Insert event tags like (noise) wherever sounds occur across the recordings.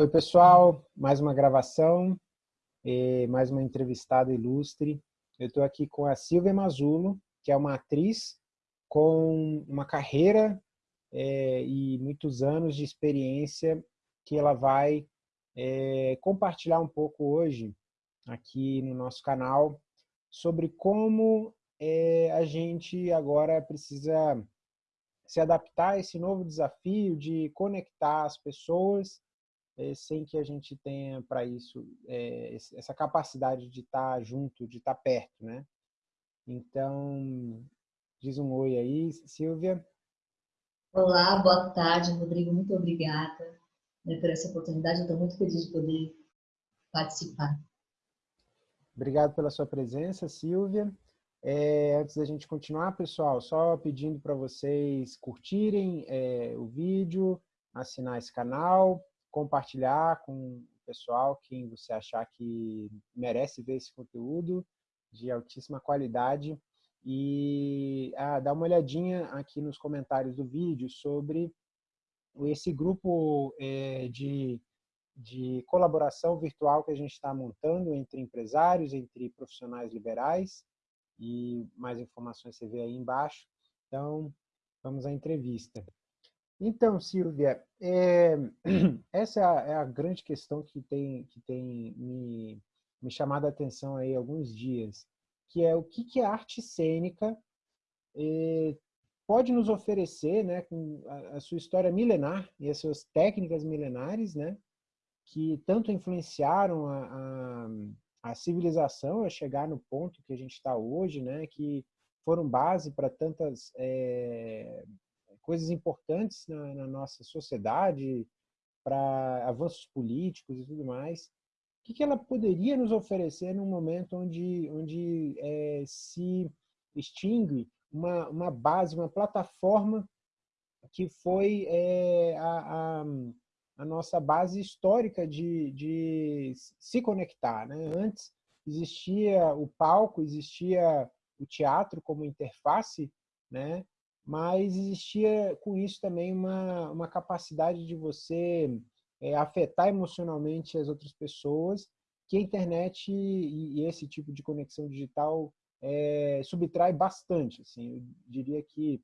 Oi, pessoal. Mais uma gravação, mais uma entrevistada ilustre. Eu estou aqui com a Silvia Mazulo, que é uma atriz com uma carreira é, e muitos anos de experiência que ela vai é, compartilhar um pouco hoje aqui no nosso canal sobre como é, a gente agora precisa se adaptar a esse novo desafio de conectar as pessoas é, sem que a gente tenha para isso é, essa capacidade de estar tá junto, de estar tá perto, né? Então, diz um oi aí, Silvia. Olá, boa tarde, Rodrigo. Muito obrigada né, por essa oportunidade. Eu estou muito feliz de poder participar. Obrigado pela sua presença, Silvia. É, antes da gente continuar, pessoal, só pedindo para vocês curtirem é, o vídeo, assinar esse canal, compartilhar com o pessoal, quem você achar que merece ver esse conteúdo de altíssima qualidade. E ah, dá uma olhadinha aqui nos comentários do vídeo sobre esse grupo é, de de colaboração virtual que a gente está montando entre empresários, entre profissionais liberais, e mais informações você vê aí embaixo. Então, vamos à entrevista. Então, Silvia, é, (clears throat) essa é a, é a, grande questão que tem, que tem me, me chamado a atenção aí alguns dias, que é o que, que a arte cênica é, pode nos oferecer, né, com a, a, sua história milenar e as suas técnicas milenares, né, que tanto influenciaram a, a, a, civilização a chegar no ponto que a gente está hoje, né? que foram base para tantas é, coisas importantes na, na, nossa sociedade, para avanços políticos e tudo mais. O que, que ela poderia nos oferecer num momento onde, onde é, se extingue uma, uma base, uma plataforma que foi é, a, a a nossa base histórica de, de se conectar. Né? Antes existia o palco, existia o teatro como interface, né? Mas existia com isso também uma, uma capacidade de você é, afetar emocionalmente as outras pessoas, que a internet e, e esse tipo de conexão digital é, subtrai bastante. Assim, eu diria que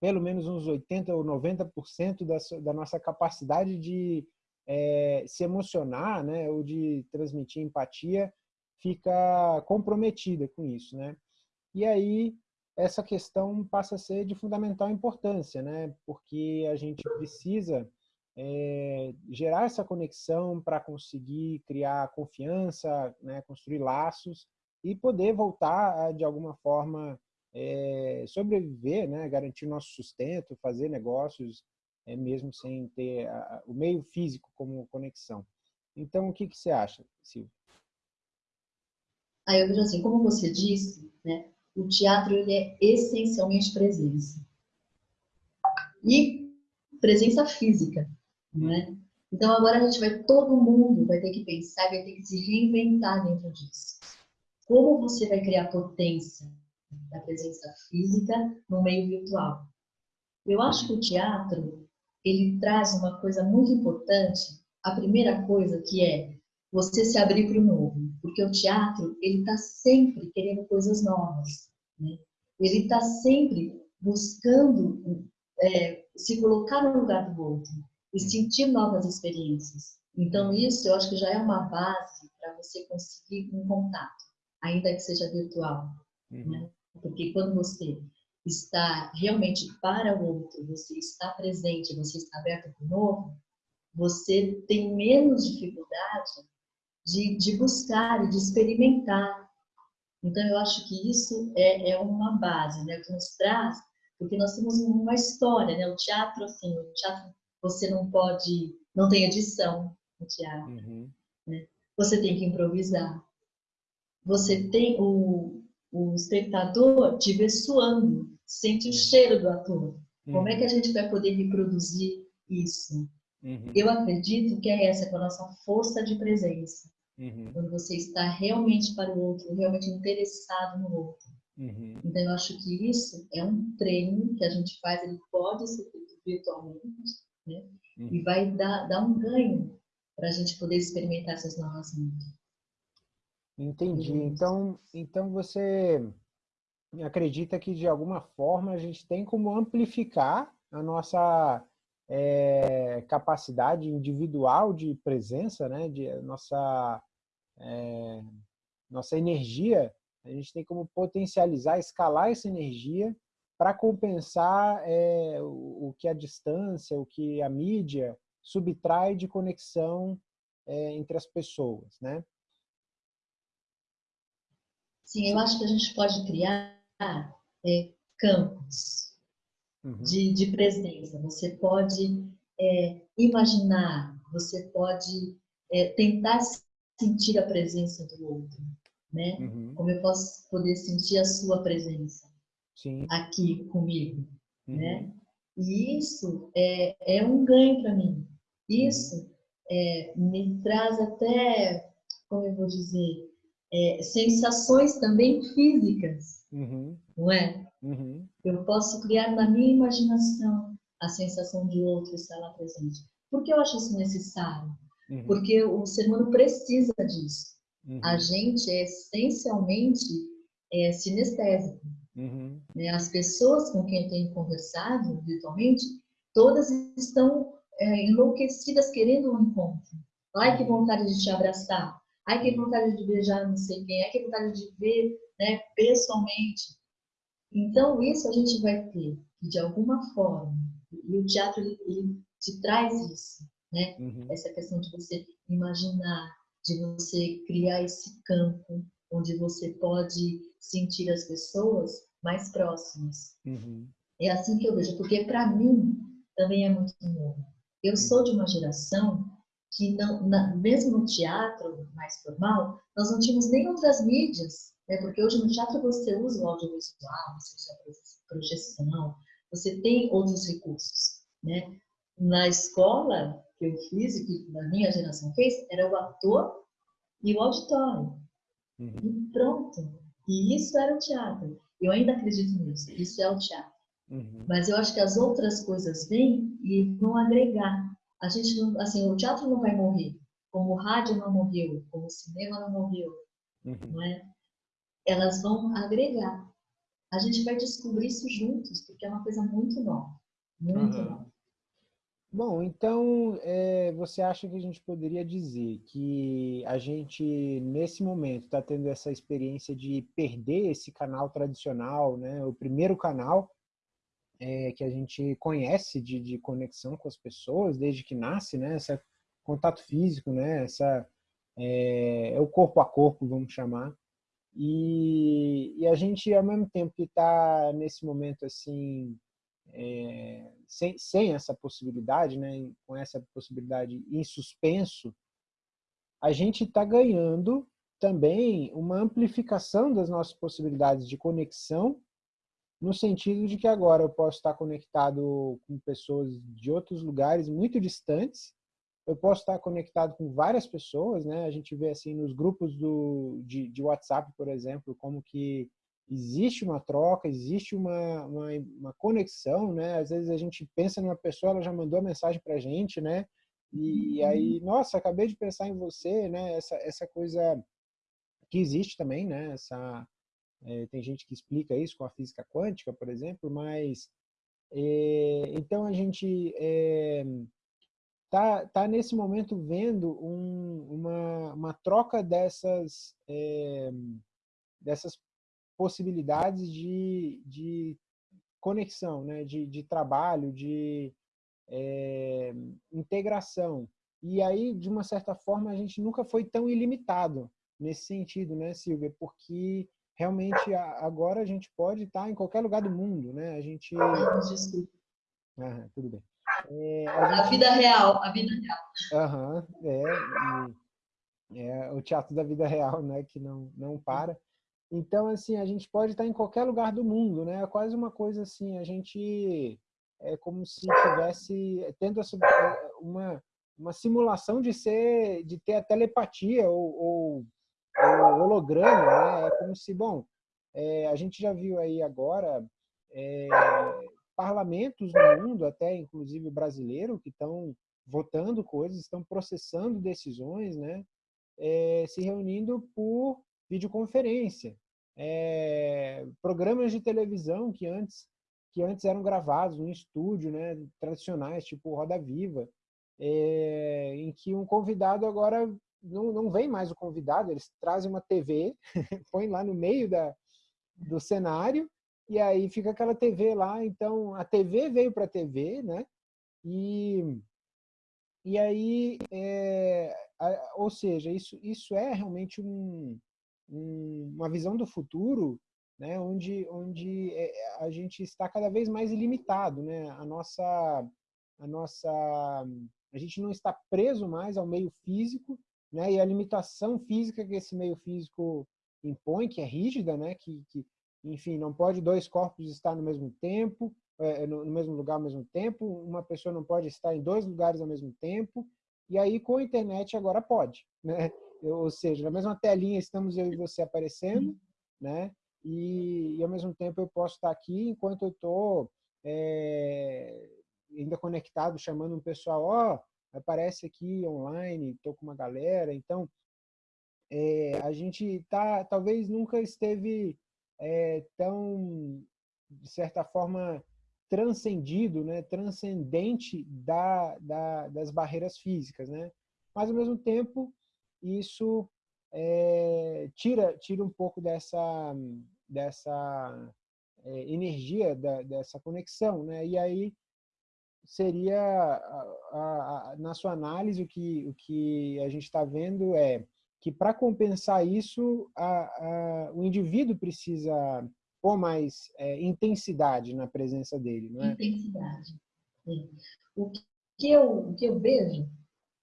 pelo menos uns 80% ou 90% da, da nossa capacidade de é, se emocionar, né, ou de transmitir empatia, fica comprometida com isso, né? E aí essa questão passa a ser de fundamental importância, né? Porque a gente precisa é, gerar essa conexão para conseguir criar confiança, né, construir laços e poder voltar de alguma forma é, sobreviver, né, garantir nosso sustento, fazer negócios, é, mesmo sem ter a, o meio físico como conexão. Então, o que, que você acha, Silvia? Aí vejo assim, como você disse, né, o teatro ele é essencialmente presença. E presença física, né? Então agora a gente vai, todo mundo vai ter que pensar, vai ter que se reinventar dentro disso. Como você vai criar potência da presença física no meio virtual. Eu acho que o teatro, ele traz uma coisa muito importante, a primeira coisa que é você se abrir para o novo, porque o teatro, ele está sempre querendo coisas novas, né? ele está sempre buscando é, se colocar no lugar do outro e sentir novas experiências. Então, isso eu acho que já é uma base para você conseguir um contato, ainda que seja virtual. Uhum. Né? Porque quando você está realmente para o outro, você está presente, você está aberto para o novo, você tem menos dificuldade de, de buscar e de experimentar. Então, eu acho que isso é, é uma base, né? Que nos traz, porque nós temos uma história, né? O teatro, assim, o teatro, você não pode, não tem edição no teatro, uhum. né? Você tem que improvisar. Você tem o, o espectador te vê suando, sente o cheiro do ator. Uhum. Como é que a gente vai poder reproduzir isso? Uhum. Eu acredito que é essa, a nossa força de presença. Uhum. Quando você está realmente para o outro, realmente interessado no outro. Uhum. Então, eu acho que isso é um treino que a gente faz, ele pode ser feito virtualmente, né? e uhum. vai dar, dar um ganho para a gente poder experimentar essas novas mídias. Entendi. Então, então você acredita que de alguma forma a gente tem como amplificar a nossa é, capacidade individual de presença, né? De nossa é, nossa energia, a gente tem como potencializar, escalar essa energia para compensar é, o, o, que a distância, o que a mídia subtrai de conexão é, entre as pessoas, né? Sim, eu acho que a gente pode criar é, campos uhum. de, de presença. Você pode é, imaginar, você pode é, tentar sentir a presença do outro, né? Uhum. Como eu posso poder sentir a sua presença Sim. aqui comigo, uhum. né? E isso é, é um ganho para mim. Isso uhum. é, me traz até, como eu vou dizer, é, sensações também físicas, uhum. não é? Uhum. Eu posso criar na minha imaginação a sensação de outro estar lá presente. Por que eu acho isso necessário? Uhum. Porque o ser humano precisa disso. Uhum. A gente é essencialmente é, sinestésico. Uhum. Né? As pessoas com quem eu tenho conversado virtualmente, todas estão é, enlouquecidas querendo um encontro. Ai, que uhum. vontade de te abraçar. Ai, que vontade de beijar não sei quem. Ai, que vontade de ver né, pessoalmente. Então, isso a gente vai ter que, de alguma forma, e o teatro ele, ele te traz isso, né? Uhum. Essa questão de você imaginar, de você criar esse campo onde você pode sentir as pessoas mais próximas. Uhum. É assim que eu vejo, porque para mim também é muito novo. Eu sou de uma geração que não, na, mesmo no teatro mais formal, nós não tínhamos nem outras mídias, né? porque hoje no teatro você usa o audiovisual, você usa a projeção, você tem outros recursos. Né? Na escola que eu fiz e que a minha geração fez, era o ator e o auditório. Uhum. E pronto. E isso era o teatro. Eu ainda acredito nisso. Isso é o teatro. Uhum. Mas eu acho que as outras coisas vêm e vão agregar a gente não, assim, o teatro não vai morrer, como o rádio não morreu, como o cinema não morreu, uhum. não é? Elas vão agregar. A gente vai descobrir isso juntos, porque é uma coisa muito nova, muito nova. Bom, então é, você acha que a gente poderia dizer que a gente, nesse momento, está tendo essa experiência de perder esse canal tradicional, né? o primeiro canal, é, que a gente conhece de, de, conexão com as pessoas desde que nasce, né? Esse contato físico, né? Essa é, é o corpo a corpo, vamos chamar. E, e, a gente, ao mesmo tempo que está nesse momento assim, é, sem, sem essa possibilidade, né? Com essa possibilidade em suspenso, a gente está ganhando também uma amplificação das nossas possibilidades de conexão no sentido de que agora eu posso estar conectado com pessoas de outros lugares muito distantes, eu posso estar conectado com várias pessoas, né? A gente vê assim nos grupos do, de, de WhatsApp, por exemplo, como que existe uma troca, existe uma, uma, uma, conexão, né? Às vezes a gente pensa numa pessoa, ela já mandou a mensagem para a gente, né? E, aí, uhum. nossa, acabei de pensar em você, né? Essa, essa coisa que existe também, né? Essa, é, tem gente que explica isso com a física quântica, por exemplo, mas é, então a gente é, tá, tá nesse momento vendo um, uma, uma troca dessas, é, dessas possibilidades de, de conexão, né? de, de trabalho, de é, integração. E aí, de uma certa forma, a gente nunca foi tão ilimitado nesse sentido, né, Silvia? Porque realmente agora a gente pode estar em qualquer lugar do mundo, né? A gente... Ah, tudo bem. É, a, gente... a, vida real, a vida real. Aham, é, é o teatro da vida real, né? Que não, não para. Então, assim, a gente pode estar em qualquer lugar do mundo, né? É quase uma coisa assim, a gente é como se tivesse tendo uma, uma simulação de ser, de ter a telepatia ou, ou o holograma, né? É como se, bom, é, a gente já viu aí agora é, parlamentos no mundo, até inclusive brasileiro, que estão votando coisas, estão processando decisões, né? É, se reunindo por videoconferência. É, programas de televisão que antes, que antes eram gravados em estúdio, né, tradicionais, tipo Roda Viva, é, em que um convidado agora não, não vem mais o convidado, eles trazem uma TV, (laughs) põem lá no meio da, do cenário, e aí fica aquela TV lá. Então, a TV veio para a TV, né? E, e aí, é, ou seja, isso, isso é realmente um, um, uma visão do futuro, né? Onde, onde é, a gente está cada vez mais ilimitado, né? A nossa, a nossa, a gente não está preso mais ao meio físico, né? E a limitação física que esse meio físico impõe, que é rígida, né? Que, que enfim, não pode dois corpos estar no mesmo tempo, é, no, mesmo lugar ao mesmo tempo, uma pessoa não pode estar em dois lugares ao mesmo tempo, e aí com a internet agora pode, né? Ou seja, na mesma telinha estamos eu e você aparecendo, né? E, e ao mesmo tempo eu posso estar aqui enquanto eu estou é, ainda conectado, chamando um pessoal, ó, oh, aparece aqui online, estou com uma galera, então é, a gente tá, talvez nunca esteve é, tão, de certa forma, transcendido, né, transcendente da, da, das barreiras físicas. Né? Mas, ao mesmo tempo, isso é, tira, tira um pouco dessa, dessa é, energia, da, dessa conexão. Né? E aí seria, a, a, a, na sua análise, o que, o que a gente está vendo é que para compensar isso, o indivíduo precisa pôr mais é, intensidade na presença dele, não é? Intensidade. O que eu, o que eu vejo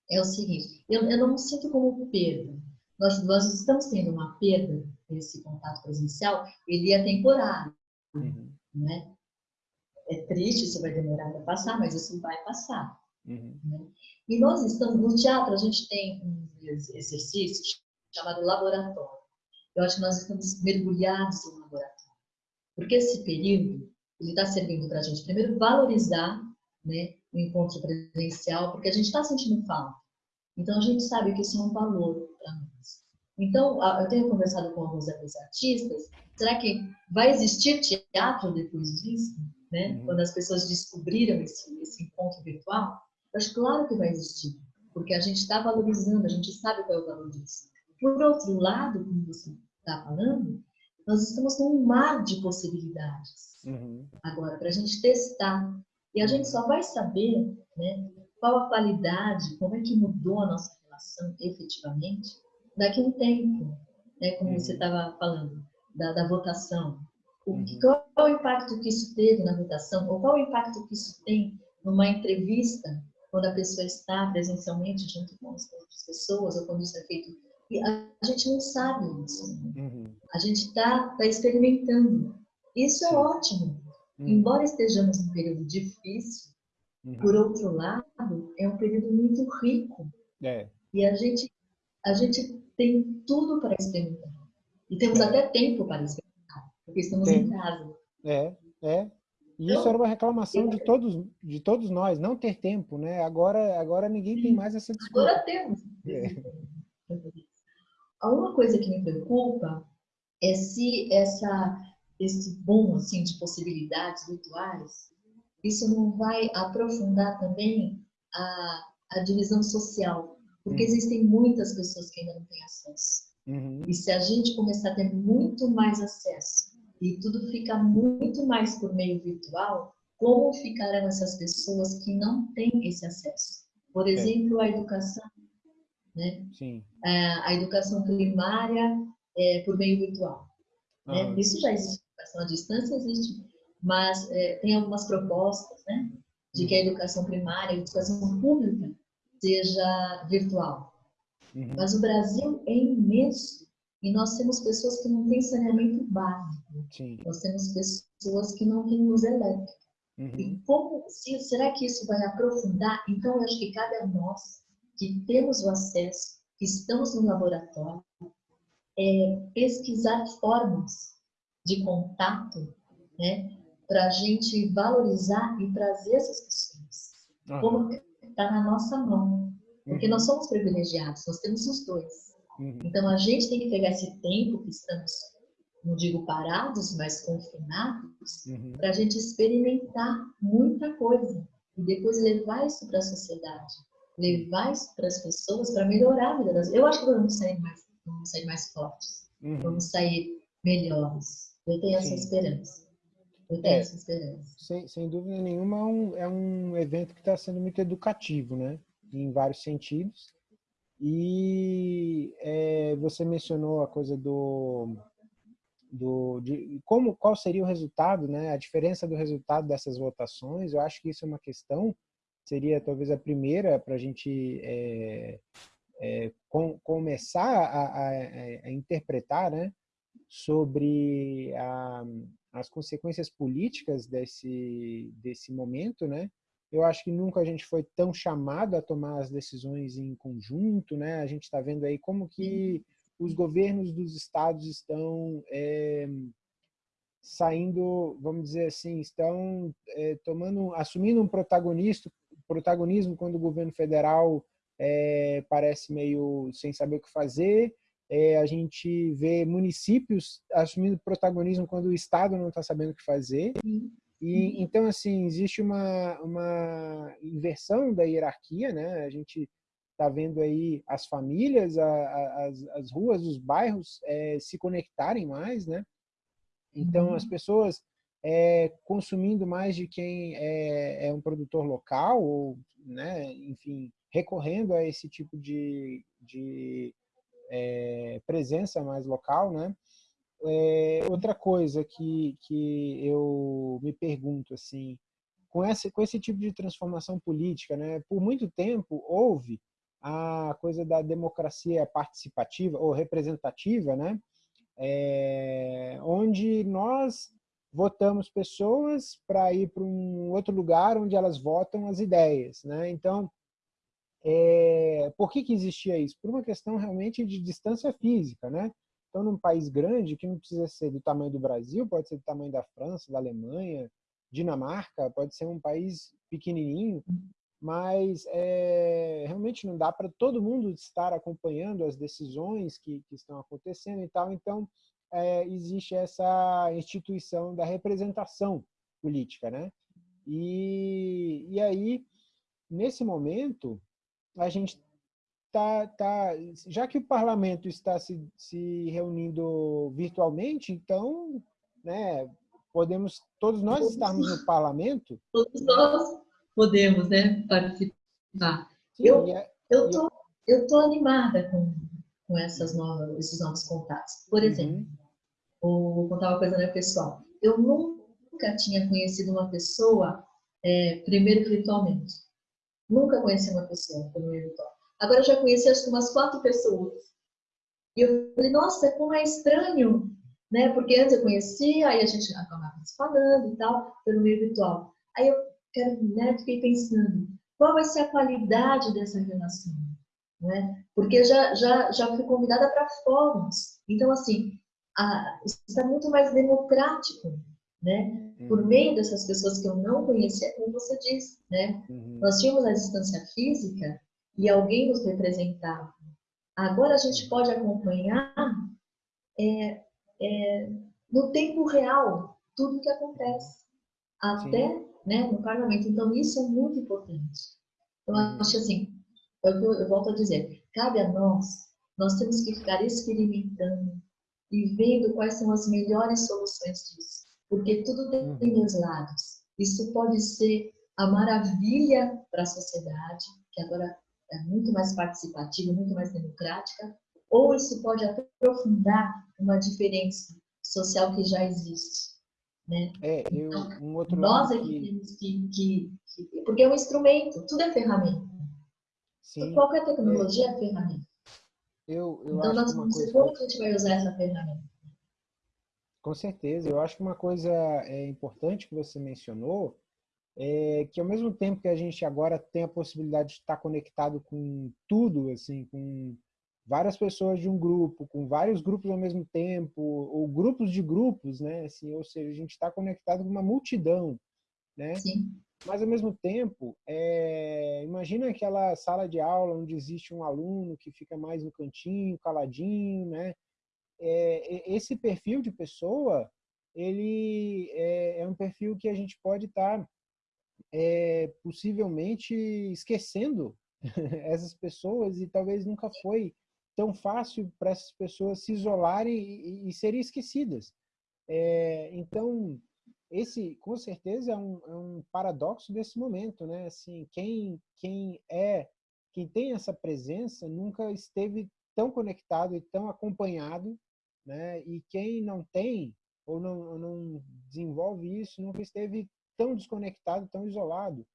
é o seguinte, eu, eu não me sinto como perda. Nós, nós estamos tendo uma perda desse contato presencial, ele é temporário, uhum. né? É triste, isso vai demorar para passar, mas isso vai passar. Uhum. Né? E nós estamos, no teatro a gente tem um exercício chamado laboratório. Eu acho que nós estamos mergulhados no laboratório. Porque esse período, ele está servindo para a gente, primeiro, valorizar né, o encontro presencial, porque a gente está sentindo falta. Então, a gente sabe que isso é um valor para nós. Então, eu tenho conversado com alguns artistas, será que vai existir teatro depois disso? Né? Uhum. Quando as pessoas descobriram esse, esse encontro virtual? Acho claro que vai existir, porque a gente está valorizando, a gente sabe qual é o valor disso. Por outro lado, como você está falando, nós estamos num mar de possibilidades. Uhum. Agora, para a gente testar. E a gente só vai saber né, qual a qualidade, como é que mudou a nossa relação efetivamente, daqui a um tempo. Né, como uhum. você estava falando, da, da votação. O, uhum. Qual é o impacto que isso teve na votação? Ou qual é o impacto que isso tem numa entrevista quando a pessoa está presencialmente junto com as outras pessoas, ou quando isso é feito. E a gente não sabe isso. Uhum. A gente está tá experimentando. Isso é ótimo. Uhum. Embora estejamos num período difícil, uhum. por outro lado, é um período muito rico. É. E a gente, a gente tem tudo para experimentar. E temos é. até tempo para experimentar, porque estamos tem. em casa. É, é. E isso era uma reclamação de todos, de todos nós, não ter tempo, né? Agora, agora ninguém tem mais essa desculpa. Agora temos. É. Uma coisa que me preocupa é se essa, esse bom assim, de possibilidades virtuais, isso não vai aprofundar também a, a divisão social, porque uhum. existem muitas pessoas que ainda não têm acesso. Uhum. E se a gente começar a ter muito mais acesso e tudo fica muito mais por meio virtual, como ficarão essas pessoas que não têm esse acesso? Por é. exemplo, a educação. Né? Sim. É, a educação primária é por meio virtual. Né? Isso já existe, a educação à distância existe, mas é, tem algumas propostas né? de que a educação primária, a educação pública, seja virtual. Uhum. Mas o Brasil é imenso e nós temos pessoas que não têm saneamento básico. Sim. Nós temos pessoas que não têm luz elétrica. Uhum. E como, se, será que isso vai aprofundar? Então, eu acho que cabe a nós, que temos o acesso, que estamos no laboratório, é, pesquisar formas de contato, né, para a gente valorizar e trazer essas pessoas. Como, está na nossa mão. Porque uhum. nós somos privilegiados, nós temos os dois. Uhum. Então a gente tem que pegar esse tempo que estamos, não digo parados, mas confinados, uhum. para a gente experimentar muita coisa e depois levar isso para a sociedade, levar isso para as pessoas para melhorar a vida das Eu acho que vamos sair mais, vamos sair mais fortes, uhum. vamos sair melhores. Eu tenho essa Sim. esperança. Eu tenho é, essa esperança. Sem, sem dúvida nenhuma, é um, é um evento que está sendo muito educativo, né? Em vários sentidos. E é, você mencionou a coisa do, do de como qual seria o resultado, né? A diferença do resultado dessas votações. Eu acho que isso é uma questão seria talvez a primeira para a gente é, é, com, começar a, a, a, interpretar, né? Sobre a, as consequências políticas desse desse momento, né? Eu acho que nunca a gente foi tão chamado a tomar as decisões em conjunto, né? A gente está vendo aí como que os governos dos estados estão é, saindo, vamos dizer assim, estão é, tomando, assumindo um protagonista, protagonismo quando o governo federal é, parece meio sem saber o que fazer. A gente vê municípios assumindo protagonismo quando o estado não está sabendo o que fazer. E, uhum. então, assim, existe uma, uma inversão da hierarquia, né? A gente está vendo aí as famílias, a, a, as, as ruas, os bairros é, se conectarem mais, né? Então, as uhum. pessoas é, consumindo mais de quem é, é, um produtor local, ou, né, enfim, recorrendo a esse tipo de, de é, presença mais local, né? É, outra coisa que, que eu me pergunto, assim, com esse, com esse tipo de transformação política, né, por muito tempo houve a coisa da democracia participativa ou representativa, né, é, onde nós votamos pessoas para ir para um outro lugar onde elas votam as ideias. Né? Então, é, por que, que existia isso? Por uma questão realmente de distância física. Né? Então, num país grande, que não precisa ser do tamanho do Brasil, pode ser do tamanho da França, da Alemanha, Dinamarca, pode ser um país pequenininho, mas é, realmente não dá para todo mundo estar acompanhando as decisões que, que estão acontecendo e tal. Então, é, existe essa instituição da representação política, né? E, e aí, nesse momento, a gente tá, tá, já que o parlamento está se, se reunindo virtualmente, então, né, podemos todos nós estarmos no parlamento. Todos nós podemos, né, participar. Sim, eu, é, eu tô, eu tô animada com, com essas novas, esses novos contatos. Por uhum. exemplo, uhum. vou contar uma coisa né, pessoal. Eu nunca tinha conhecido uma pessoa é, primeiro virtualmente. Nunca conheci uma pessoa primeiro virtual. Agora eu já conheci acho que umas quatro pessoas. E eu falei, nossa, como é estranho, né? Porque antes eu conhecia, aí a gente acabava se falando e tal, pelo meio virtual. Aí eu né, fiquei pensando, qual vai ser a qualidade dessa relação? Né? Porque já, já, já fui convidada para fóruns. Então, assim, a, está muito mais democrático, né? Uhum. Por meio dessas pessoas que eu não conhecia, como você disse, né? Uhum. Nós tínhamos a distância física, e alguém nos representava. Agora a gente pode acompanhar é, é, no tempo real tudo o que acontece, até né, no parlamento. Então, isso é muito importante. Então, eu acho assim, eu, eu volto a dizer, cabe a nós, nós temos que ficar experimentando e vendo quais são as melhores soluções disso. Porque tudo tem uhum. dois lados. Isso pode ser a maravilha para a sociedade, que agora é muito mais participativa, muito mais democrática, ou isso pode aprofundar uma diferença social que já existe. Né? É, eu, então, um outro nós é que temos que, que, que, Porque é um instrumento, tudo é ferramenta. Sim. Qualquer tecnologia é, é ferramenta. Eu, eu então, nós vamos ver como a gente vai usar essa ferramenta. Com certeza. Eu acho que uma coisa é importante que você mencionou é que ao mesmo tempo que a gente agora tem a possibilidade de estar conectado com tudo, assim, com várias pessoas de um grupo, com vários grupos ao mesmo tempo, ou grupos de grupos, né? Assim, ou seja, a gente está conectado com uma multidão, né? Sim. mas ao mesmo tempo, é, imagina aquela sala de aula onde existe um aluno que fica mais no cantinho, caladinho, né? É, esse perfil de pessoa, ele é, é, um perfil que a gente pode estar tá, é, possivelmente esquecendo (laughs) essas pessoas e talvez nunca foi tão fácil para essas pessoas se isolarem e, e serem esquecidas. É, então, esse, com certeza, é um, é um, paradoxo desse momento, né? Assim, quem, quem é, quem tem essa presença nunca esteve tão conectado e tão acompanhado, né? E quem não tem ou não, não desenvolve isso nunca esteve tão desconectado, tão isolado.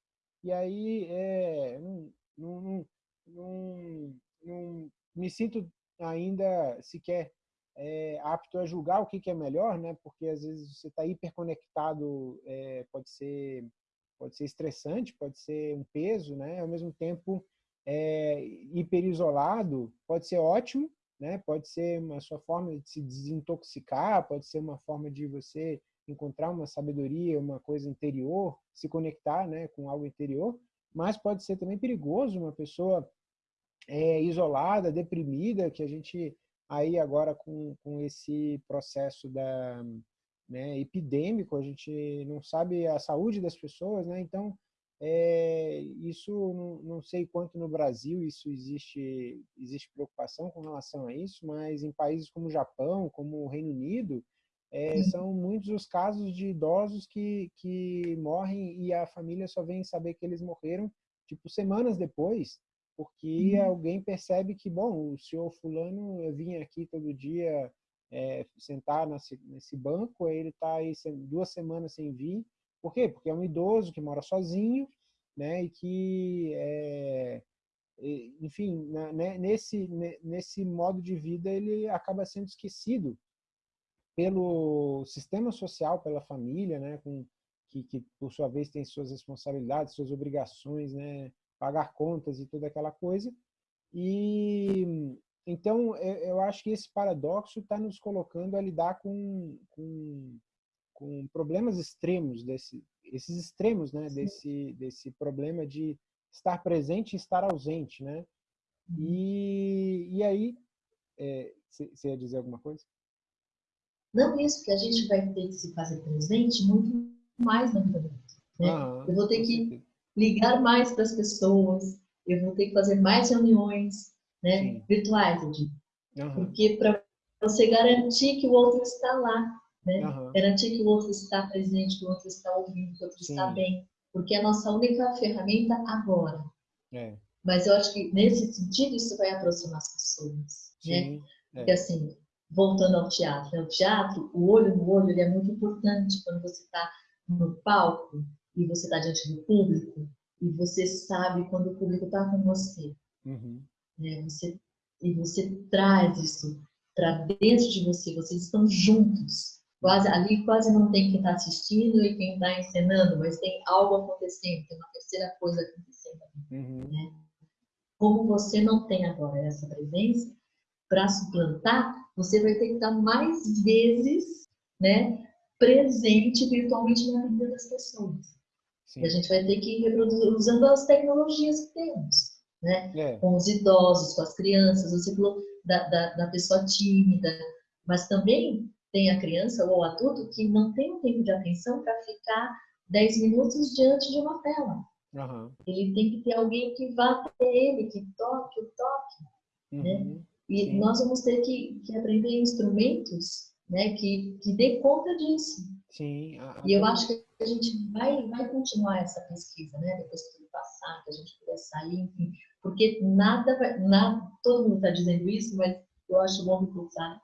E aí, é, não, não, não, não me sinto ainda sequer é, apto a julgar o que, que é melhor, né? Porque às vezes você está hiperconectado, é, pode ser pode ser estressante, pode ser um peso, né? Ao mesmo tempo, é, hiperisolado pode ser ótimo, né? Pode ser uma sua forma de se desintoxicar, pode ser uma forma de você encontrar uma sabedoria, uma coisa interior, se conectar, né, com algo interior. Mas pode ser também perigoso uma pessoa é, isolada, deprimida, que a gente aí agora com, com esse processo da, né, epidêmico, a gente não sabe a saúde das pessoas, né? Então, é, isso não, sei quanto no Brasil isso existe existe preocupação com relação a isso, mas em países como o Japão, como o Reino Unido, é, são muitos os casos de idosos que, que morrem e a família só vem saber que eles morreram tipo semanas depois porque uhum. alguém percebe que, bom, o senhor fulano vinha aqui todo dia é, sentar nesse, nesse banco, ele está aí duas semanas sem vir. Por quê? Porque é um idoso que mora sozinho, né, e que, é, enfim, na, né, nesse, nesse modo de vida ele acaba sendo esquecido pelo sistema social, pela família, né, com, que, que por sua vez tem suas responsabilidades, suas obrigações, né, pagar contas e toda aquela coisa. E então eu acho que esse paradoxo está nos colocando a lidar com, com, com problemas extremos desse esses extremos, né, desse desse problema de estar presente e estar ausente, né? Uhum. E, e aí, você é, ia dizer alguma coisa? Não, isso, que a gente vai ter que se fazer presente muito mais na vida né? Ah, eu vou ter que ligar mais para as pessoas, eu vou ter que fazer mais reuniões né, virtuais, eu digo. Uhum. Porque para você garantir que o outro está lá, né? Uhum. garantir que o outro está presente, que o outro está ouvindo, que o outro Sim. está bem. Porque é a nossa única ferramenta agora. É. Mas eu acho que nesse sentido isso vai aproximar as pessoas. Né? É. Porque assim, voltando ao teatro, né? o teatro, o olho no olho, ele é muito importante quando você está no palco, e você está diante do público e você sabe quando o público está com você. Uhum. Né? você. E você traz isso para dentro de você, vocês estão juntos. Quase, ali quase não tem quem está assistindo e quem está encenando, mas tem algo acontecendo, tem uma terceira coisa acontecendo. Uhum. Né? Como você não tem agora essa presença, para suplantar, você vai ter que estar mais vezes né, presente virtualmente na vida das pessoas. Sim. E a gente vai ter que reproduzir usando as tecnologias que temos, né? É. Com os idosos, com as crianças, você falou da, da, da, pessoa tímida, mas também tem a criança ou o adulto que não tem o tempo de atenção para ficar 10 minutos diante de uma tela. Uhum. Ele tem que ter alguém que vá até ele, que toque o toque, né? uhum. né? E Sim. nós vamos ter que, que aprender instrumentos né, que, que dê conta disso. Sim. E eu acho que a gente vai, vai continuar essa pesquisa, né? Depois que tudo passar, que a gente puder sair, enfim. Porque nada vai, nada, todo mundo está dizendo isso, mas eu acho bom reforçar,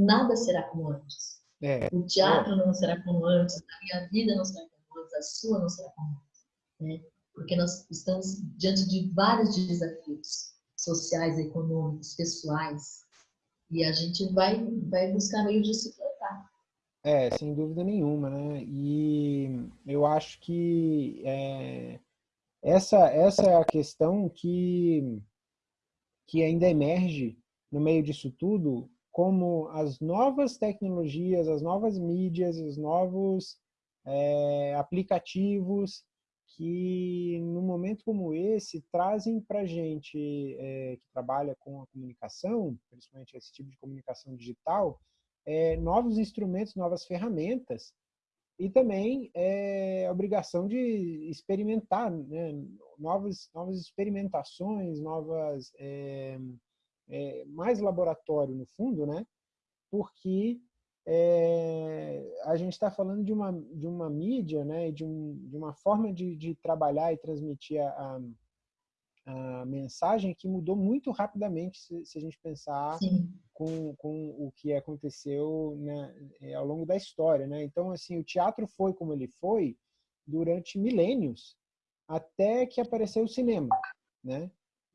nada será como antes. É. O teatro é. não será como antes, a minha vida não será como antes, a sua não será como antes. Né? Porque nós estamos diante de vários desafios sociais, econômicos, pessoais, e a gente vai, vai buscar meio de se é, sem dúvida nenhuma, né? E eu acho que é, essa, essa é a questão que, que ainda emerge no meio disso tudo, como as novas tecnologias, as novas mídias, os novos é, aplicativos que, num momento como esse, trazem para a gente é, que trabalha com a comunicação, principalmente esse tipo de comunicação digital, é, novos instrumentos, novas ferramentas e também é, a obrigação de experimentar né, novas, novas experimentações, novas é, mais laboratório no fundo, né? Porque é, a gente está falando de uma de uma mídia, né? De, um, de uma forma de, de trabalhar e transmitir a, a mensagem que mudou muito rapidamente se, se a gente pensar com, com o que aconteceu né, ao longo da história. Né? Então, assim, o teatro foi como ele foi durante milênios, até que apareceu o cinema. Né?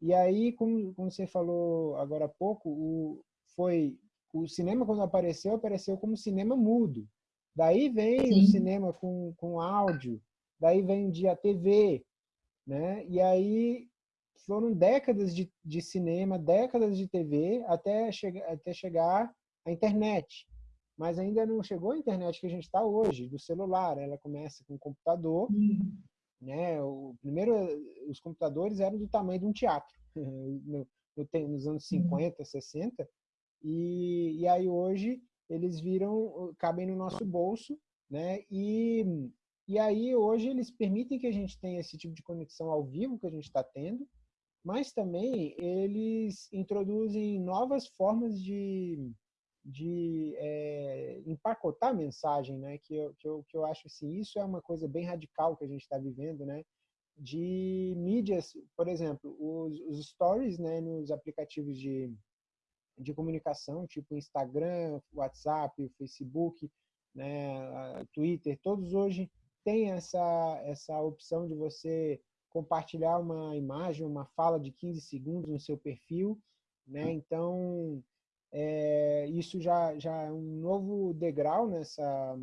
E aí, como, como você falou agora há pouco, o, foi o cinema, quando apareceu, apareceu como cinema mudo. Daí vem Sim. o cinema com, com áudio, daí vem dia a TV, né? E aí foram décadas de, de cinema, décadas de TV, até, che até chegar a internet. Mas ainda não chegou a internet que a gente está hoje, do celular. Ela começa com o computador. Uhum. Né? O, primeiro, os computadores eram do tamanho de um teatro, (laughs) no, no, nos anos 50, uhum. 60. E, e aí hoje eles viram, cabem no nosso bolso, né? E, e aí hoje eles permitem que a gente tenha esse tipo de conexão ao vivo que a gente está tendo, mas também eles introduzem novas formas de, de é, empacotar a mensagem, né? que, eu, que, eu, que eu acho assim, isso é uma coisa bem radical que a gente está vivendo, né? de mídias, por exemplo, os, os stories né, nos aplicativos de, de comunicação, tipo Instagram, WhatsApp, Facebook, né, Twitter, todos hoje têm essa, essa opção de você compartilhar uma imagem, uma fala de 15 segundos no seu perfil, né? Então, é, isso já, já é um novo degrau nessa,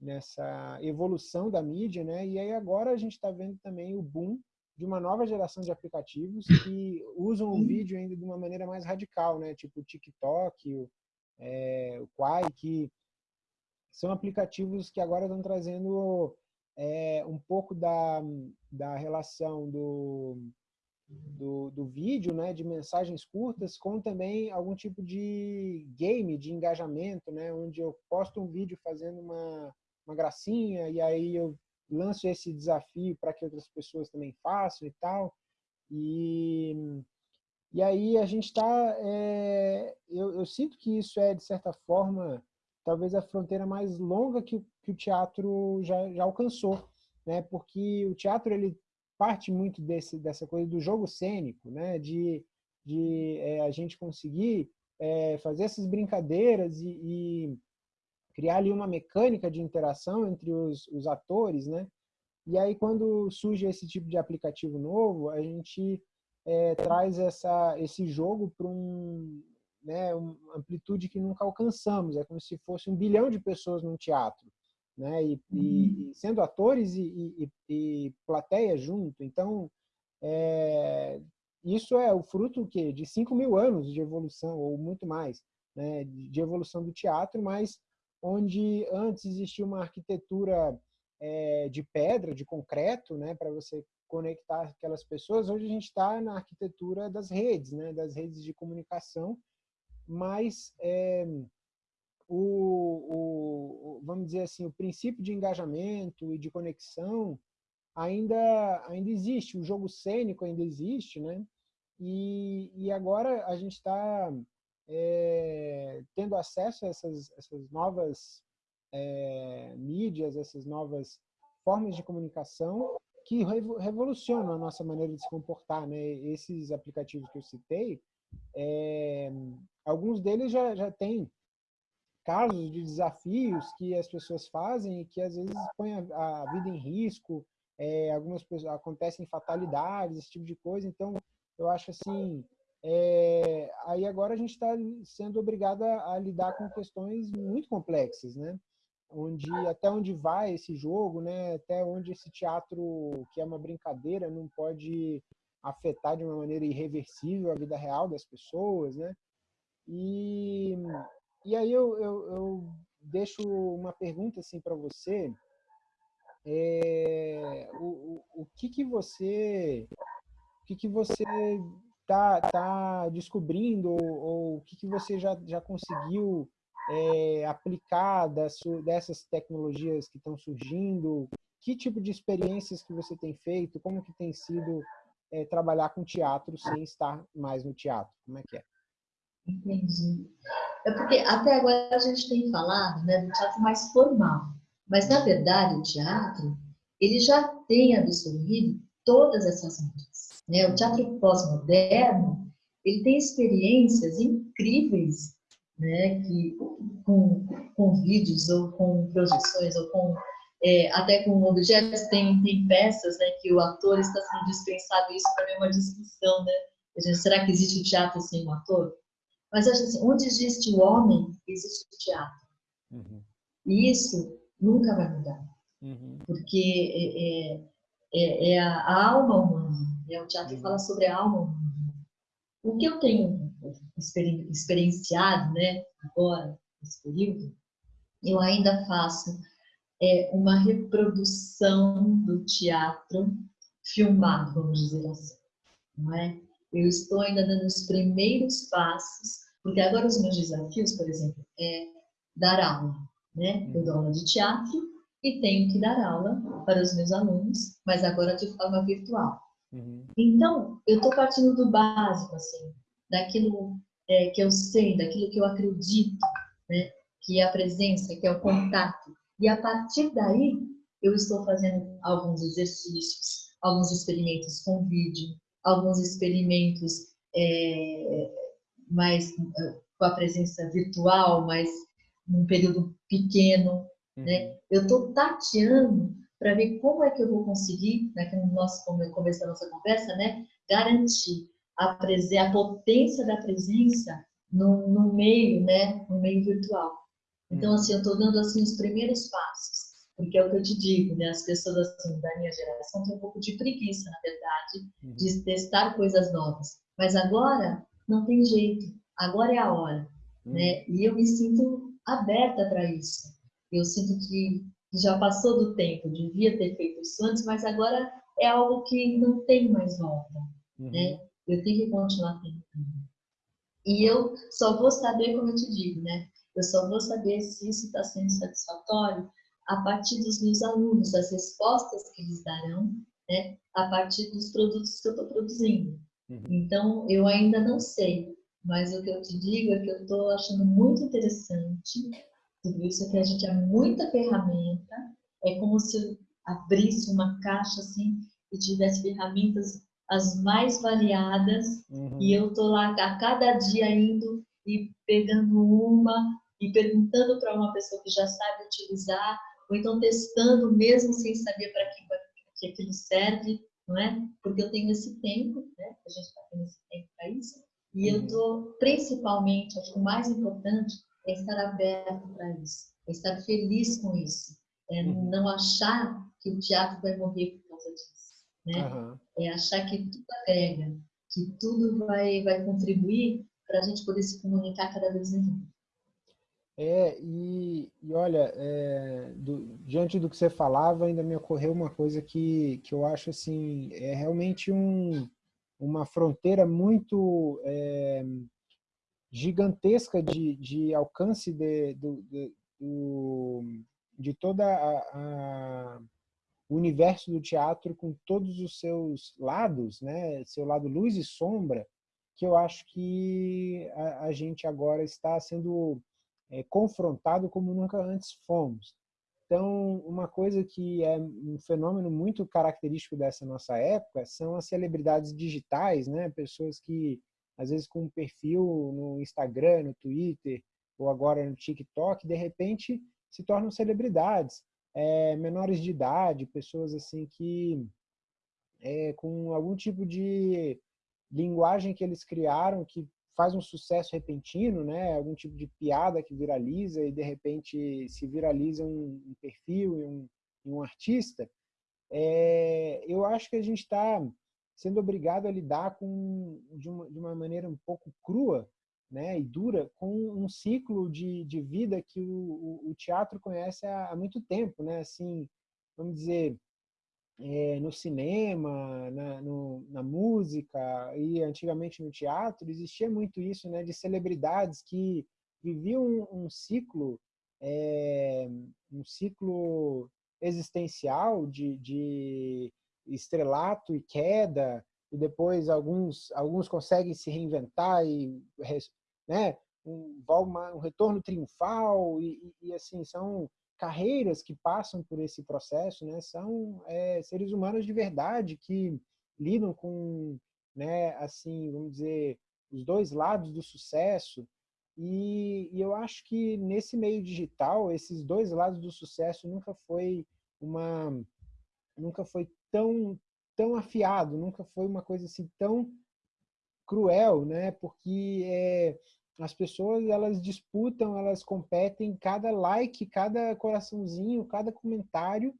nessa evolução da mídia, né? E aí agora a gente está vendo também o boom de uma nova geração de aplicativos que usam o vídeo ainda de uma maneira mais radical, né? Tipo o TikTok, o, é, o Quai, que são aplicativos que agora estão trazendo é, um pouco da, da relação do, do, do, vídeo, né, de mensagens curtas, com também algum tipo de game, de engajamento, né, onde eu posto um vídeo fazendo uma, uma gracinha e aí eu lanço esse desafio para que outras pessoas também façam e tal. E, e aí a gente está... É, eu, eu sinto que isso é, de certa forma, talvez a fronteira mais longa que, que o teatro já, já alcançou, né? Porque o teatro ele parte muito desse, dessa coisa do jogo cênico, né? De, de é, a gente conseguir é, fazer essas brincadeiras e, e, criar ali uma mecânica de interação entre os, os atores, né? E aí quando surge esse tipo de aplicativo novo, a gente é, traz essa, esse jogo para um, né, uma amplitude que nunca alcançamos. É como se fosse um bilhão de pessoas num teatro, né, e, uhum. e sendo atores e, e, e, plateia junto. Então, é, isso é o fruto que de 5 mil anos de evolução, ou muito mais, né, de evolução do teatro, mas onde antes existia uma arquitetura é, de pedra, de concreto, né, para você conectar aquelas pessoas, hoje a gente está na arquitetura das redes, né, das redes de comunicação, mas é, o, o, vamos dizer assim, o princípio de engajamento e de conexão ainda, ainda existe, o jogo cênico ainda existe, né? E, e agora a gente está é, tendo acesso a essas, essas novas é, mídias, essas novas formas de comunicação que revolucionam a nossa maneira de se comportar. Né? Esses aplicativos que eu citei, é, alguns deles já, já têm casos de desafios que as pessoas fazem e que às vezes põem a, a vida em risco, é, algumas pessoas, acontecem fatalidades, esse tipo de coisa, então eu acho assim, é, aí agora a gente está sendo obrigado a, a, lidar com questões muito complexas, né? Onde, até onde vai esse jogo, né? Até onde esse teatro, que é uma brincadeira, não pode afetar de uma maneira irreversível a vida real das pessoas, né? E, e aí eu, eu, eu deixo uma pergunta assim para você, é, o, o, o que que você o que que você tá, tá descobrindo ou, ou o que que você já, já conseguiu é, aplicar dessas tecnologias que estão surgindo? Que tipo de experiências que você tem feito? Como que tem sido é, trabalhar com teatro sem estar mais no teatro? Como é que é? Entendi. É porque até agora a gente tem falado né, do teatro mais formal, mas na verdade o teatro ele já tem absorvido todas essas áreas. Né? O teatro pós-moderno ele tem experiências incríveis, né, que com, com vídeos ou com projeções ou com é, até com objetos tem, tem peças né, que o ator está sendo dispensado. Isso para mim é uma discussão, né? Será que existe o teatro sem o ator? Mas acho assim, onde existe o homem, existe o teatro. Uhum. E isso nunca vai mudar. Uhum. Porque é, é, é, é a, alma humana. Né? O teatro uhum. fala sobre a alma humana. O que eu tenho experienciado né, agora, nesse período, eu ainda faço é, uma reprodução do teatro filmado, vamos dizer assim. Não é? Eu estou ainda dando os primeiros passos, porque agora os meus desafios, por exemplo, é dar aula. Né? Eu dou aula de teatro e tenho que dar aula para os meus alunos, mas agora de forma virtual. Uhum. Então, eu estou partindo do básico, assim, daquilo é, que eu sei, daquilo que eu acredito, né? que é a presença, que é o contato. E a partir daí, eu estou fazendo alguns exercícios, alguns experimentos com vídeo, alguns experimentos é, mais é, com a presença virtual, mas num período pequeno. Uhum. Né? Eu estou tateando para ver como é que eu vou conseguir, né, no nosso começo da nossa conversa, né, garantir a, a potência da presença no, no meio, né, no meio virtual. Então, uhum. assim, eu estou dando assim os primeiros passos. Porque é o que eu te digo, né? As pessoas assim, da minha geração têm um pouco de preguiça, na verdade, uhum. de testar coisas novas. Mas agora não tem jeito. Agora é a hora, uhum. né? E eu me sinto aberta para isso. Eu sinto que já passou do tempo, devia ter feito isso antes, mas agora é algo que não tem mais volta, uhum. né? Eu tenho que continuar tentando. E eu só vou saber, como eu te digo, né? Eu só vou saber se isso está sendo satisfatório a partir dos meus alunos, das respostas que eles darão, né, a partir dos produtos que eu estou produzindo. Uhum. Então, eu ainda não sei, mas o que eu te digo é que eu estou achando muito interessante tudo isso, é que a gente tem muita ferramenta, é como se eu abrisse uma caixa assim e tivesse ferramentas as mais variadas uhum. e eu estou lá a cada dia indo e pegando uma e perguntando para uma pessoa que já sabe utilizar ou então testando mesmo sem saber para que, que aquilo serve, não é? Porque eu tenho esse tempo, né? A gente está tendo esse tempo para isso. E uhum. eu estou, principalmente, acho que o mais importante é estar aberto para isso, é estar feliz com isso, é uhum. não achar que o teatro vai morrer por causa disso, né? Uhum. É achar que tudo agrega, que tudo vai, vai contribuir para a gente poder se comunicar cada vez melhor. É, e, e olha, é, do, diante do que você falava, ainda me ocorreu uma coisa que, que eu acho assim, é realmente um, uma fronteira muito é, gigantesca de, de alcance de, de, do, de toda a, a, o universo do teatro com todos os seus lados, né? seu lado luz e sombra, que eu acho que a, a gente agora está sendo é, confrontado como nunca antes fomos. Então, uma coisa que é um fenômeno muito característico dessa nossa época são as celebridades digitais, né? Pessoas que, às vezes, com um perfil no Instagram, no Twitter, ou agora no TikTok, de repente se tornam celebridades. É, menores de idade, pessoas assim que é, com algum tipo de linguagem que eles criaram que faz um sucesso repentino, né? Algum tipo de piada que viraliza e de repente se viraliza um, um perfil e um, um, artista. É, eu acho que a gente está sendo obrigado a lidar com de uma, de uma maneira um pouco crua, né? E dura com um ciclo de, de vida que o, o, o teatro conhece há, há, muito tempo, né? Assim, vamos dizer, é, no cinema, na, no, na música e antigamente no teatro, existia muito isso, né, de celebridades que viviam um, um ciclo, é, um ciclo existencial de, de estrelato e queda, e depois alguns, alguns conseguem se reinventar e né, um, um retorno triunfal e, e, assim são carreiras que passam por esse processo, né, são é, seres humanos de verdade que lidam com, né, assim, vamos dizer, os dois lados do sucesso. E, e, eu acho que nesse meio digital, esses dois lados do sucesso nunca foi uma, nunca foi tão tão afiado, nunca foi uma coisa assim tão cruel, né? Porque é, as pessoas elas disputam, elas competem cada like, cada coraçãozinho, cada comentário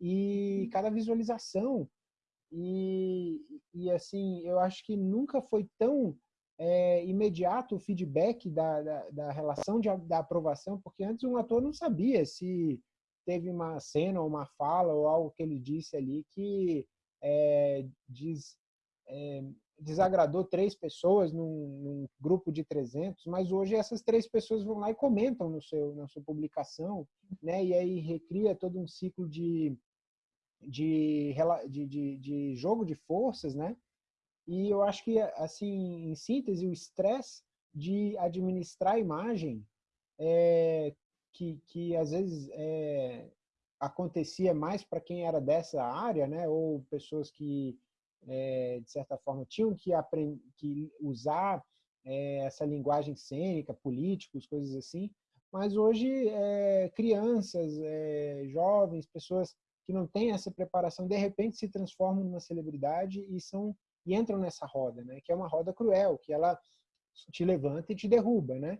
e uhum. cada visualização. E, e assim, eu acho que nunca foi tão é, imediato o feedback da, da, da relação de, da aprovação, porque antes um ator não sabia se teve uma cena ou uma fala ou algo que ele disse ali que é, diz, é, desagradou três pessoas num, num, grupo de 300, mas hoje essas três pessoas vão lá e comentam no seu, na sua publicação, né? e aí recria todo um ciclo de, de, de, de, de jogo de forças, né? E eu acho que, assim, em síntese, o estresse de administrar a imagem, é, que, que às vezes é, acontecia mais para quem era dessa área, né? ou pessoas que é, de certa forma, tinham que, que usar é, essa linguagem cênica, políticos, coisas assim, mas hoje é, crianças, jovens, pessoas que não têm essa preparação, de repente se transformam numa celebridade e são e entram nessa roda, né? Que é uma roda cruel, que ela te levanta e te derruba, né?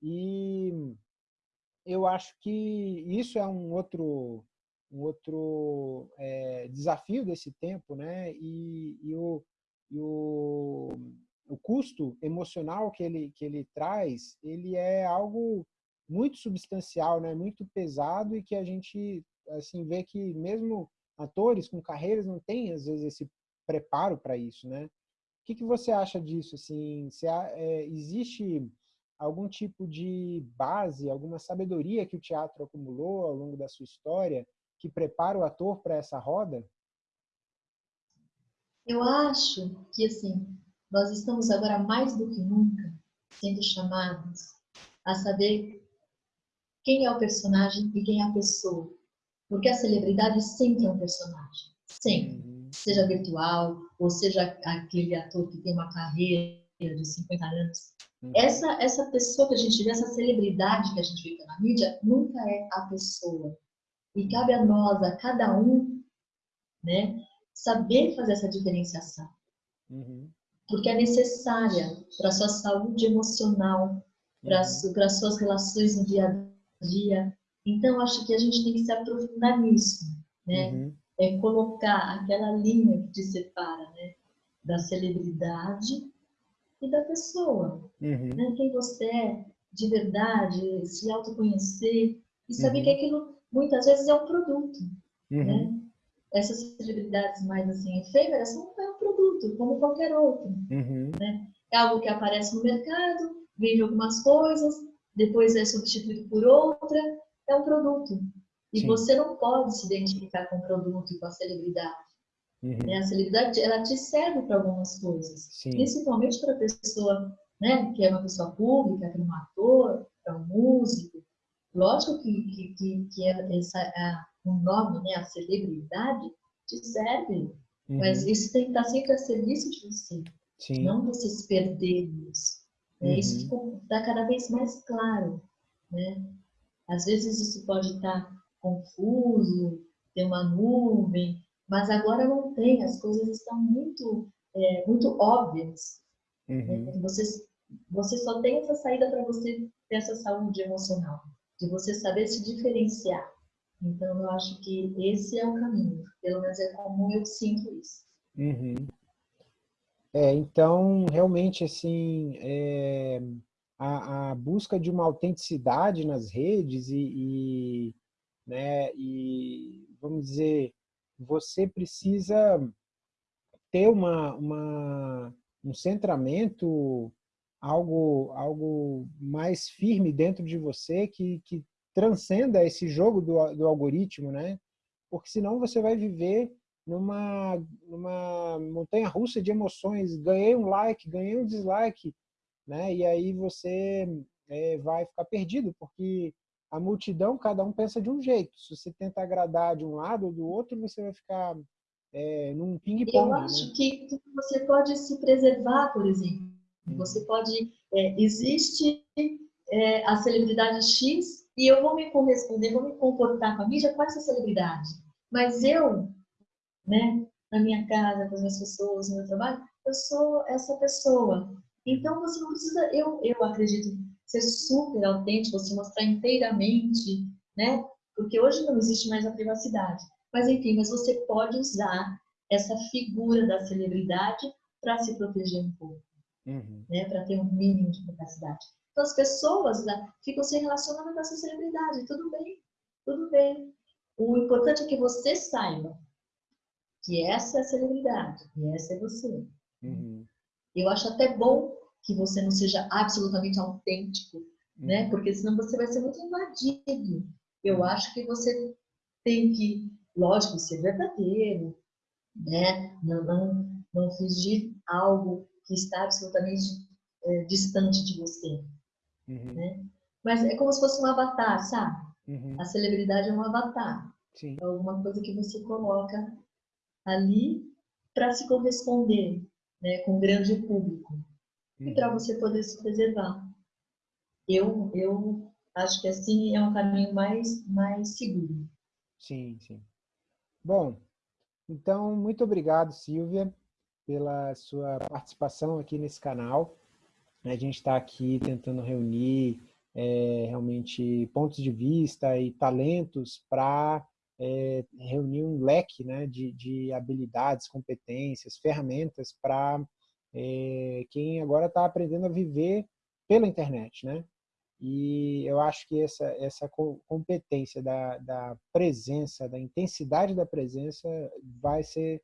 E eu acho que isso é um outro um outro é, desafio desse tempo, né? E, e, o, e o, o custo emocional que ele, que ele traz, ele é algo muito substancial, né? Muito pesado e que a gente assim vê que mesmo atores com carreiras não têm às vezes esse preparo para isso, né? O que, que você acha disso? Assim, se há, é, existe algum tipo de base, alguma sabedoria que o teatro acumulou ao longo da sua história que prepara o ator para essa roda? Eu acho que, assim, nós estamos agora mais do que nunca sendo chamados a saber quem é o personagem e quem é a pessoa. Porque a celebridade sempre é um personagem. Sempre. Uhum. Seja virtual, ou seja aquele ator que tem uma carreira de 50 anos. Uhum. Essa, essa pessoa que a gente vê, essa celebridade que a gente vê na mídia, nunca é a pessoa. E cabe a nós, a cada um, né, saber fazer essa diferenciação. Uhum. Porque é necessária para a sua saúde emocional, para uhum. as suas relações no dia a dia. Então, acho que a gente tem que se aprofundar nisso, né? Uhum. É colocar aquela linha que te separa, né? Da celebridade e da pessoa. Uhum. Né? Quem você é de verdade, se autoconhecer e saber uhum. que aquilo muitas vezes é um produto, uhum. né? Essas celebridades mais assim efêmeras são é um produto, como qualquer outro, uhum. né? É algo que aparece no mercado, vende algumas coisas, depois é substituído por outra, é um produto. E Sim. você não pode se identificar com o produto e com a celebridade. Uhum. Né? A celebridade, ela te serve para algumas coisas. Sim. Principalmente para a pessoa, né, que é uma pessoa pública, para um ator, para um músico, Lógico que, que, que é essa, a, o nome, né, a celebridade, te serve, uhum. mas isso tem que estar sempre a serviço de você. Sim. Não você se perder nisso. Uhum. Isso está cada vez mais claro. Né? Às vezes isso pode estar confuso, ter uma nuvem, mas agora não tem, as coisas estão muito, é, muito óbvias. Né? Uhum. Né? Você, você só tem essa saída para você ter essa saúde emocional de você saber se diferenciar. Então, eu acho que esse é o caminho. Pelo menos é como eu sinto isso. Uhum. É, então, realmente, assim, é, a, a, busca de uma autenticidade nas redes e, e, né? E vamos dizer, você precisa ter uma, uma um centramento, algo, algo mais firme dentro de você que, que transcenda esse jogo do, do algoritmo, né? Porque senão você vai viver numa, numa montanha russa de emoções. Ganhei um like, ganhei um dislike, né? E aí você é, vai ficar perdido, porque a multidão, cada um pensa de um jeito. Se você tenta agradar de um lado ou do outro, você vai ficar é, num ping-pong. Eu acho né? que você pode se preservar, por exemplo. Hum. Você pode... É, existe é, a celebridade X e eu vou me corresponder, vou me comportar com a mídia com essa celebridade. Mas eu, né, na minha casa, com as minhas pessoas, no meu trabalho, eu sou essa pessoa. Então você não precisa, eu, eu acredito, ser super autêntico, se mostrar inteiramente, né? Porque hoje não existe mais a privacidade. Mas enfim, mas você pode usar essa figura da celebridade para se proteger um pouco, uhum. né? Para ter um mínimo de privacidade. Então as pessoas né, ficam se relacionando com essa celebridade, tudo bem, tudo bem. O importante é que você saiba que essa é a celebridade e essa é você. Uhum. Eu acho até bom que você não seja absolutamente autêntico, né? Uhum. Porque senão você vai ser muito invadido. Eu uhum. acho que você tem que, lógico, ser verdadeiro, né? Não, não, não fingir algo que está absolutamente é, distante de você. Uhum. Né? Mas é como se fosse um avatar, sabe? Uhum. A celebridade é um avatar. Sim. É alguma coisa que você coloca ali para se corresponder né, com o grande público uhum. e para você poder se preservar. Eu, eu acho que assim é um caminho mais, mais seguro. Sim, sim. Bom, então, muito obrigado, Silvia, pela sua participação aqui nesse canal. A gente está aqui tentando reunir é, realmente pontos de vista e talentos para é, reunir um leque né, de, de habilidades, competências, ferramentas para é, quem agora está aprendendo a viver pela internet. Né? E eu acho que essa, essa competência da, da presença, da intensidade da presença vai ser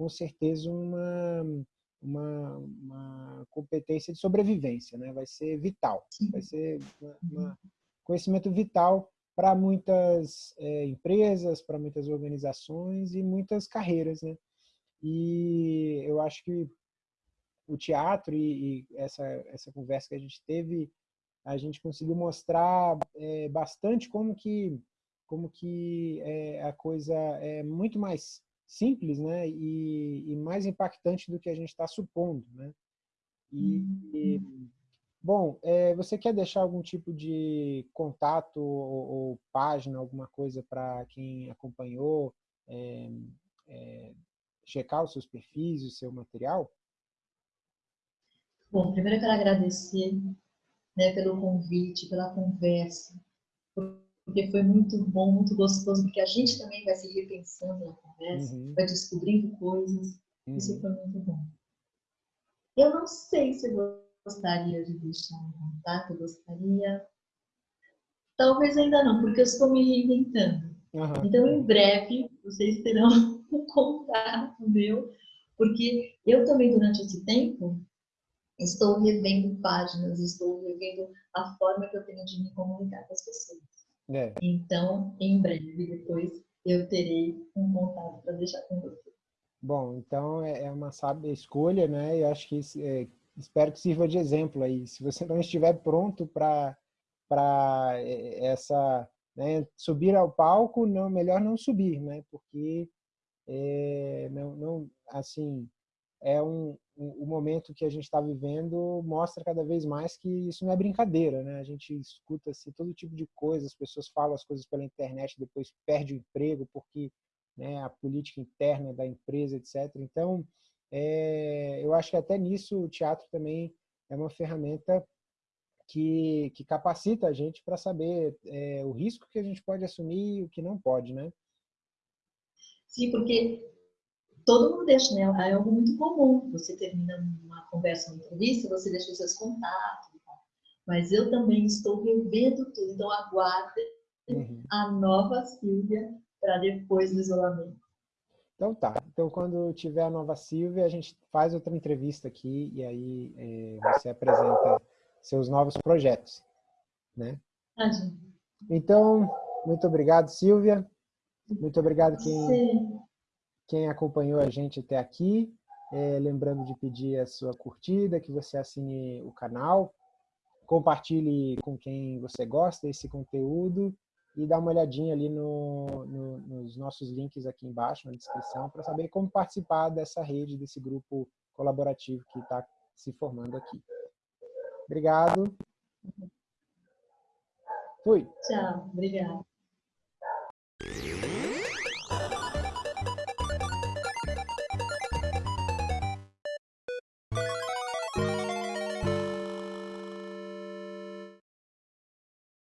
com certeza uma uma, uma competência de sobrevivência, né? vai ser vital, vai ser um conhecimento vital para muitas é, empresas, para muitas organizações e muitas carreiras. Né? E eu acho que o teatro e, e essa, essa conversa que a gente teve, a gente conseguiu mostrar é, bastante como que, como que é, a coisa é muito mais simples né, e, e mais impactante do que a gente está supondo. Né? E, e uhum. bom, é, você quer deixar algum tipo de contato ou, ou página, alguma coisa para quem acompanhou, é, é, checar os seus perfis, o seu material? Bom, primeiro eu quero agradecer né, pelo convite, pela conversa, porque foi muito bom, muito gostoso, porque a gente também vai se repensando na conversa, uhum. vai descobrindo coisas. Uhum. Isso foi muito bom. Eu não sei se eu gostaria de deixar um contato, eu gostaria. Talvez ainda não, porque eu estou me reinventando. Uhum. Então, em breve, vocês terão (laughs) um contato meu, porque eu também, durante esse tempo, estou revendo páginas, estou revendo a forma que eu tenho de me comunicar com as pessoas. É. Então, em breve, depois, eu terei um contato para deixar com você. Bom, então é, é uma sábia escolha, né? Eu acho que é, espero que sirva de exemplo aí. Se você não estiver pronto para para é, essa né, subir ao palco, não melhor não subir, né? Porque é, não, não assim é um, o momento que a gente está vivendo mostra cada vez mais que isso não é brincadeira, né? A gente escuta assim, todo tipo de coisa, as pessoas falam as coisas pela internet, depois perde o emprego porque né, a política interna da empresa, etc. Então, é, eu acho que até nisso o teatro também é uma ferramenta que, que capacita a gente para saber é, o risco que a gente pode assumir e o que não pode, né? Sim, porque todo mundo deixa, né? É algo muito comum. Você termina uma conversa, uma entrevista, você deixa os seus contatos. Mas eu também estou revendo tudo, então aguardem uhum. a nova Silvia para depois do isolamento. Então tá. Então quando tiver a nova Silvia, a gente faz outra entrevista aqui e aí é, você apresenta seus novos projetos, né? Ah, então, muito obrigado, Silvia. Muito obrigado quem, quem acompanhou a gente até aqui. É, lembrando de pedir a sua curtida, que você assine o canal, compartilhe com quem você gosta desse conteúdo e dá uma olhadinha ali no, no, nos nossos links aqui embaixo, na descrição, para saber como participar dessa rede, desse grupo colaborativo que está se formando aqui. Obrigado. Fui. Tchau, obrigado.